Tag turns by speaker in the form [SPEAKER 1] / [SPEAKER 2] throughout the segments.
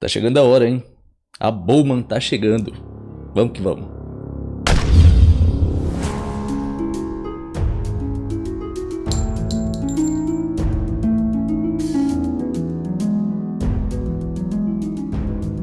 [SPEAKER 1] Tá chegando a hora, hein? A Bowman tá chegando. Vamos que vamos.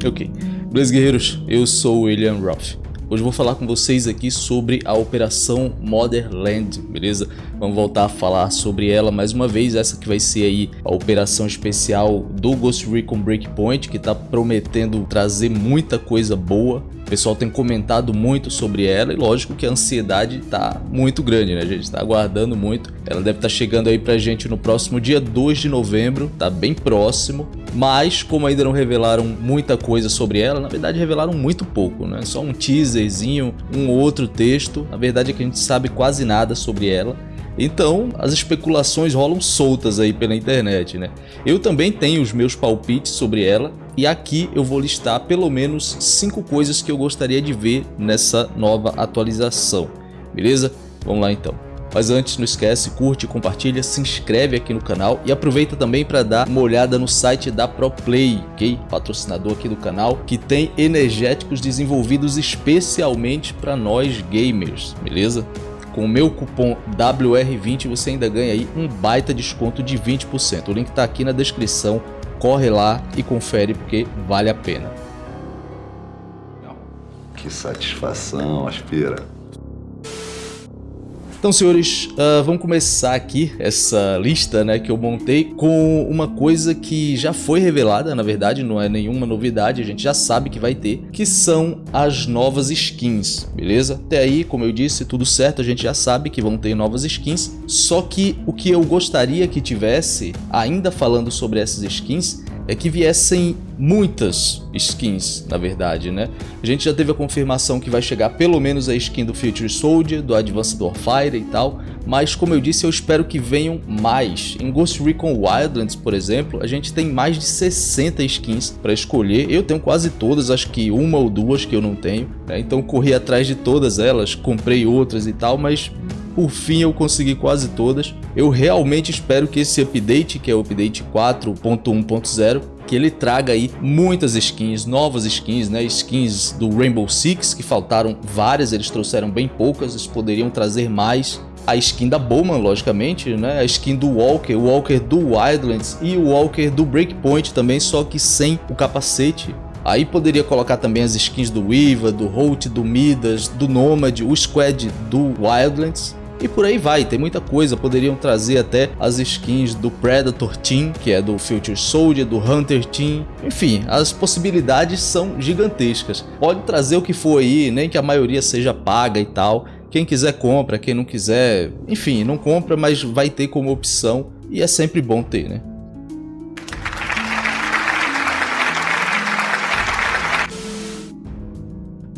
[SPEAKER 1] Ok. Beleza, guerreiros? Eu sou o William Roth. Hoje eu vou falar com vocês aqui sobre a Operação Motherland, beleza? Vamos voltar a falar sobre ela mais uma vez, essa que vai ser aí a operação especial do Ghost Recon Breakpoint, que está prometendo trazer muita coisa boa. O pessoal tem comentado muito sobre ela e lógico que a ansiedade está muito grande, né? A gente está aguardando muito. Ela deve estar tá chegando aí pra gente no próximo dia 2 de novembro, tá bem próximo. Mas como ainda não revelaram muita coisa sobre ela, na verdade revelaram muito pouco, né? Só um teaserzinho, um outro texto. A verdade é que a gente sabe quase nada sobre ela. Então, as especulações rolam soltas aí pela internet, né? Eu também tenho os meus palpites sobre ela e aqui eu vou listar pelo menos 5 coisas que eu gostaria de ver nessa nova atualização, beleza? Vamos lá então. Mas antes, não esquece, curte, compartilha, se inscreve aqui no canal e aproveita também para dar uma olhada no site da ProPlay, ok? Patrocinador aqui do canal, que tem energéticos desenvolvidos especialmente para nós gamers, beleza? Com o meu cupom WR20 você ainda ganha aí um baita desconto de 20%. O link está aqui na descrição, corre lá e confere porque vale a pena.
[SPEAKER 2] Que satisfação, Aspira.
[SPEAKER 1] Então, senhores, uh, vamos começar aqui essa lista né, que eu montei com uma coisa que já foi revelada, na verdade, não é nenhuma novidade, a gente já sabe que vai ter, que são as novas skins, beleza? Até aí, como eu disse, tudo certo, a gente já sabe que vão ter novas skins, só que o que eu gostaria que tivesse, ainda falando sobre essas skins, é que viessem muitas skins, na verdade, né? A gente já teve a confirmação que vai chegar pelo menos a skin do Future Soldier, do Advanced Warfare e tal, mas como eu disse, eu espero que venham mais. Em Ghost Recon Wildlands, por exemplo, a gente tem mais de 60 skins para escolher. Eu tenho quase todas, acho que uma ou duas que eu não tenho, né? então corri atrás de todas elas, comprei outras e tal, mas por fim eu consegui quase todas. Eu realmente espero que esse update, que é o update 4.1.0, que ele traga aí muitas skins, novas skins, né? Skins do Rainbow Six, que faltaram várias, eles trouxeram bem poucas, eles poderiam trazer mais a skin da Bowman, logicamente, né? A skin do Walker, o Walker do Wildlands e o Walker do Breakpoint também, só que sem o capacete. Aí poderia colocar também as skins do Weaver, do Holt, do Midas, do Nomad, o Squad do Wildlands. E por aí vai, tem muita coisa, poderiam trazer até as skins do Predator Team, que é do Future Soldier, do Hunter Team, enfim, as possibilidades são gigantescas. Pode trazer o que for aí, nem que a maioria seja paga e tal, quem quiser compra, quem não quiser, enfim, não compra, mas vai ter como opção e é sempre bom ter, né?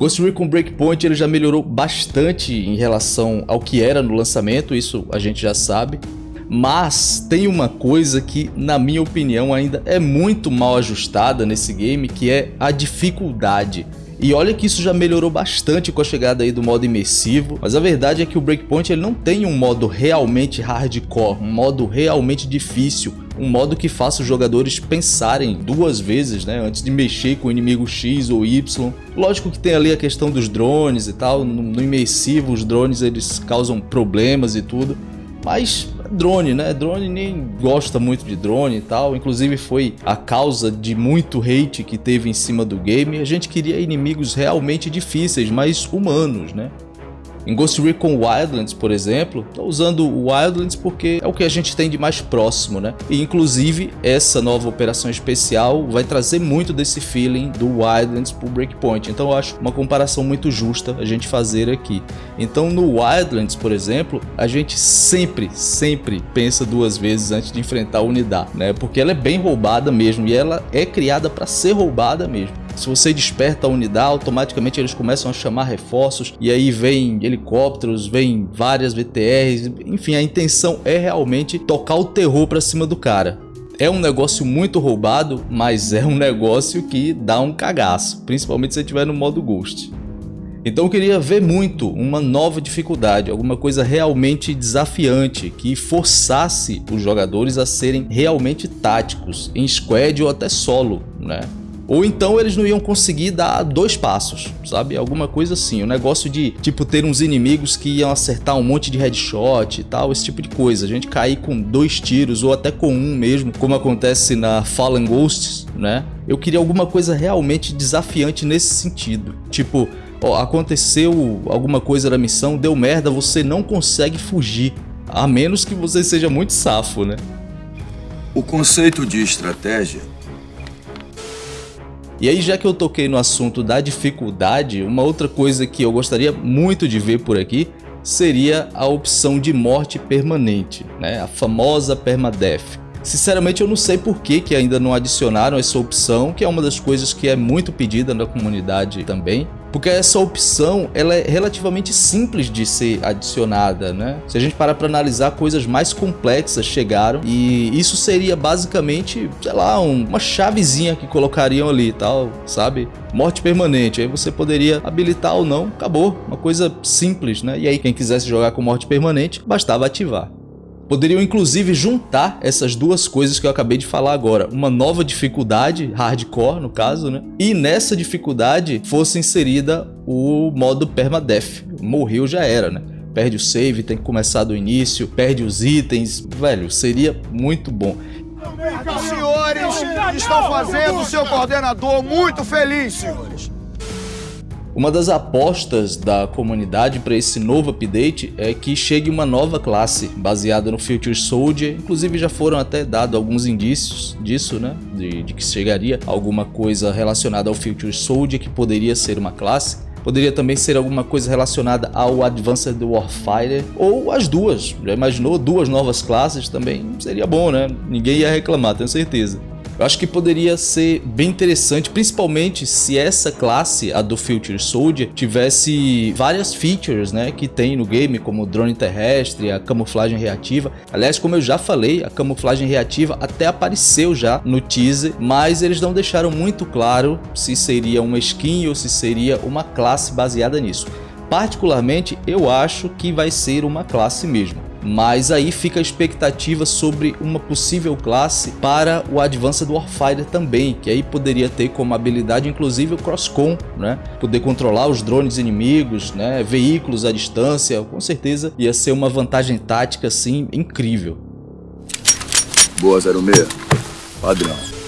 [SPEAKER 1] Ghost Recon Breakpoint ele já melhorou bastante em relação ao que era no lançamento, isso a gente já sabe. Mas tem uma coisa que, na minha opinião, ainda é muito mal ajustada nesse game, que é a dificuldade. E olha que isso já melhorou bastante com a chegada aí do modo imersivo, mas a verdade é que o Breakpoint ele não tem um modo realmente hardcore, um modo realmente difícil, um modo que faça os jogadores pensarem duas vezes, né, antes de mexer com o inimigo X ou Y. Lógico que tem ali a questão dos drones e tal, no, no imersivo os drones eles causam problemas e tudo, mas drone, né? Drone nem gosta muito de drone e tal. Inclusive foi a causa de muito hate que teve em cima do game. A gente queria inimigos realmente difíceis, mas humanos, né? Em Ghost Recon Wildlands, por exemplo, estou usando o Wildlands porque é o que a gente tem de mais próximo, né? E inclusive essa nova operação especial vai trazer muito desse feeling do Wildlands pro Breakpoint. Então eu acho uma comparação muito justa a gente fazer aqui. Então no Wildlands, por exemplo, a gente sempre, sempre pensa duas vezes antes de enfrentar a unidade, né? Porque ela é bem roubada mesmo e ela é criada para ser roubada mesmo. Se você desperta a unidade, automaticamente eles começam a chamar reforços e aí vem helicópteros, vem várias VTRs, enfim, a intenção é realmente tocar o terror para cima do cara. É um negócio muito roubado, mas é um negócio que dá um cagaço, principalmente se estiver no modo Ghost. Então eu queria ver muito uma nova dificuldade, alguma coisa realmente desafiante, que forçasse os jogadores a serem realmente táticos, em squad ou até solo, né? Ou então eles não iam conseguir dar dois passos, sabe? Alguma coisa assim. O negócio de, tipo, ter uns inimigos que iam acertar um monte de headshot e tal, esse tipo de coisa. A gente cair com dois tiros ou até com um mesmo, como acontece na Fallen Ghosts, né? Eu queria alguma coisa realmente desafiante nesse sentido. Tipo, ó, aconteceu alguma coisa na missão, deu merda, você não consegue fugir. A menos que você seja muito safo, né?
[SPEAKER 3] O conceito de estratégia
[SPEAKER 1] e aí, já que eu toquei no assunto da dificuldade, uma outra coisa que eu gostaria muito de ver por aqui seria a opção de morte permanente, né? a famosa permadeath. Sinceramente eu não sei por que, que ainda não adicionaram essa opção, que é uma das coisas que é muito pedida na comunidade também. Porque essa opção ela é relativamente simples de ser adicionada, né? Se a gente parar para analisar, coisas mais complexas chegaram e isso seria basicamente, sei lá, um, uma chavezinha que colocariam ali tal, sabe? Morte permanente, aí você poderia habilitar ou não, acabou, uma coisa simples, né? E aí quem quisesse jogar com morte permanente, bastava ativar. Poderiam inclusive juntar essas duas coisas que eu acabei de falar agora. Uma nova dificuldade, hardcore no caso, né? E nessa dificuldade fosse inserida o modo permadeath. Morreu já era, né? Perde o save, tem que começar do início, perde os itens. Velho, seria muito bom.
[SPEAKER 4] Os senhores estão fazendo o seu coordenador muito feliz, senhores.
[SPEAKER 1] Uma das apostas da comunidade para esse novo update é que chegue uma nova classe baseada no Future Soldier, inclusive já foram até dados alguns indícios disso, né, de, de que chegaria alguma coisa relacionada ao Future Soldier que poderia ser uma classe. Poderia também ser alguma coisa relacionada ao Advanced Warfighter ou as duas. Já imaginou duas novas classes também? Seria bom, né? Ninguém ia reclamar, tenho certeza. Eu acho que poderia ser bem interessante, principalmente se essa classe, a do Future Soldier, tivesse várias features né, que tem no game, como o drone terrestre, a camuflagem reativa. Aliás, como eu já falei, a camuflagem reativa até apareceu já no teaser, mas eles não deixaram muito claro se seria uma skin ou se seria uma classe baseada nisso. Particularmente, eu acho que vai ser uma classe mesmo mas aí fica a expectativa sobre uma possível classe para o Advanced Warfighter também, que aí poderia ter como habilidade inclusive o Crosscon, né? Poder controlar os drones inimigos, né? Veículos à distância, com certeza ia ser uma vantagem tática assim incrível.
[SPEAKER 3] Boa 06, padrão.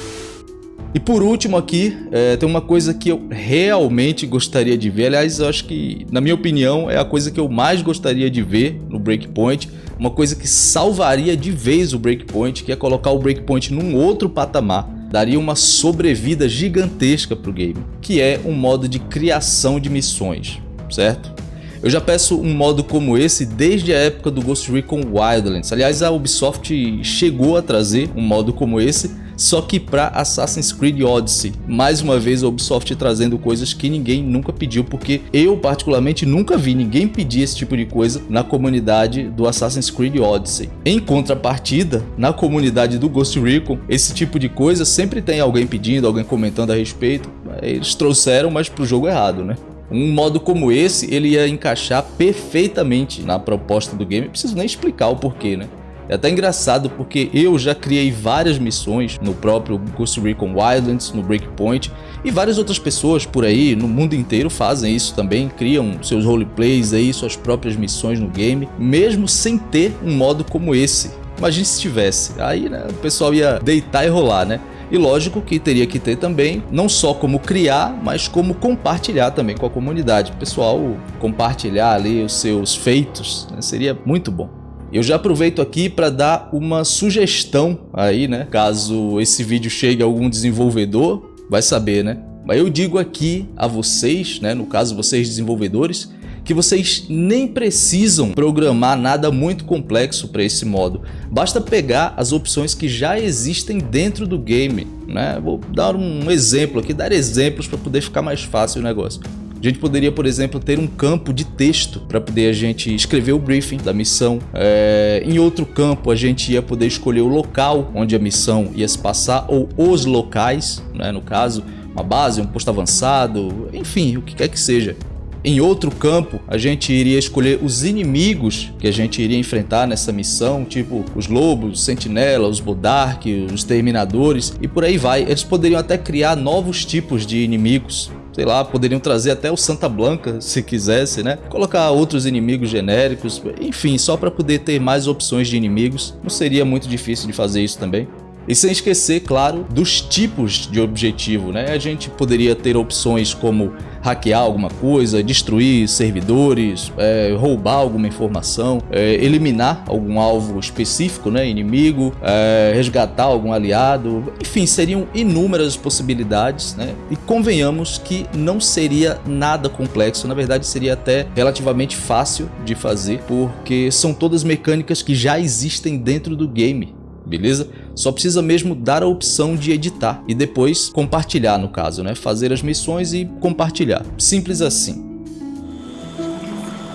[SPEAKER 1] E por último aqui, é, tem uma coisa que eu realmente gostaria de ver, aliás, eu acho que, na minha opinião, é a coisa que eu mais gostaria de ver no Breakpoint, uma coisa que salvaria de vez o Breakpoint, que é colocar o Breakpoint num outro patamar, daria uma sobrevida gigantesca para o game, que é um modo de criação de missões, certo? Eu já peço um modo como esse desde a época do Ghost Recon Wildlands. Aliás, a Ubisoft chegou a trazer um modo como esse, só que para Assassin's Creed Odyssey. Mais uma vez a Ubisoft trazendo coisas que ninguém nunca pediu, porque eu particularmente nunca vi ninguém pedir esse tipo de coisa na comunidade do Assassin's Creed Odyssey. Em contrapartida, na comunidade do Ghost Recon, esse tipo de coisa sempre tem alguém pedindo, alguém comentando a respeito. Eles trouxeram, mas pro jogo errado, né? Um modo como esse, ele ia encaixar perfeitamente na proposta do game. Não preciso nem explicar o porquê, né? É até engraçado porque eu já criei várias missões no próprio Ghost Recon Wildlands, no Breakpoint, e várias outras pessoas por aí no mundo inteiro fazem isso também, criam seus roleplays aí, suas próprias missões no game, mesmo sem ter um modo como esse. Imagine se tivesse, aí né, o pessoal ia deitar e rolar, né? E lógico que teria que ter também, não só como criar, mas como compartilhar também com a comunidade. O pessoal compartilhar ali os seus feitos, né? seria muito bom. Eu já aproveito aqui para dar uma sugestão aí, né? Caso esse vídeo chegue a algum desenvolvedor, vai saber, né? Mas eu digo aqui a vocês, né? No caso vocês desenvolvedores, que vocês nem precisam programar nada muito complexo para esse modo. Basta pegar as opções que já existem dentro do game. Né? Vou dar um exemplo aqui, dar exemplos para poder ficar mais fácil o negócio. A gente poderia, por exemplo, ter um campo de texto para poder a gente escrever o briefing da missão. É, em outro campo, a gente ia poder escolher o local onde a missão ia se passar, ou os locais, né, no caso, uma base, um posto avançado, enfim, o que quer que seja. Em outro campo, a gente iria escolher os inimigos que a gente iria enfrentar nessa missão, tipo os lobos, os sentinelas, os Bodark, os terminadores e por aí vai. Eles poderiam até criar novos tipos de inimigos sei lá, poderiam trazer até o Santa Blanca, se quisesse, né? Colocar outros inimigos genéricos, enfim, só para poder ter mais opções de inimigos. Não seria muito difícil de fazer isso também. E sem esquecer, claro, dos tipos de objetivo, né? A gente poderia ter opções como hackear alguma coisa, destruir servidores, é, roubar alguma informação, é, eliminar algum alvo específico, né, inimigo, é, resgatar algum aliado, enfim, seriam inúmeras possibilidades, né? E convenhamos que não seria nada complexo, na verdade seria até relativamente fácil de fazer, porque são todas mecânicas que já existem dentro do game beleza? Só precisa mesmo dar a opção de editar e depois compartilhar no caso, né? Fazer as missões e compartilhar. Simples assim.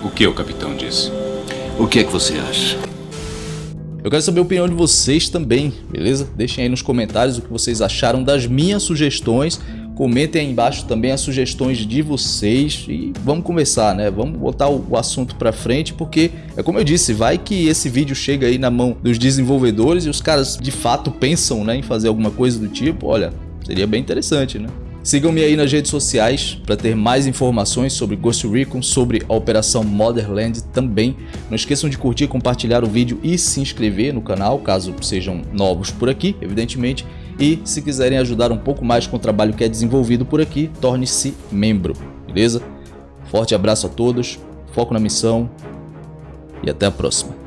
[SPEAKER 5] O que o capitão disse?
[SPEAKER 6] O que é que você acha?
[SPEAKER 1] Eu quero saber a opinião de vocês também, beleza? Deixem aí nos comentários o que vocês acharam das minhas sugestões Comentem aí embaixo também as sugestões de vocês e vamos começar, né? Vamos botar o assunto para frente porque, é como eu disse, vai que esse vídeo chega aí na mão dos desenvolvedores e os caras de fato pensam né, em fazer alguma coisa do tipo, olha, seria bem interessante, né? Sigam-me aí nas redes sociais para ter mais informações sobre Ghost Recon, sobre a Operação Motherland também. Não esqueçam de curtir, compartilhar o vídeo e se inscrever no canal, caso sejam novos por aqui, evidentemente. E se quiserem ajudar um pouco mais com o trabalho que é desenvolvido por aqui, torne-se membro, beleza? Forte abraço a todos, foco na missão e até a próxima.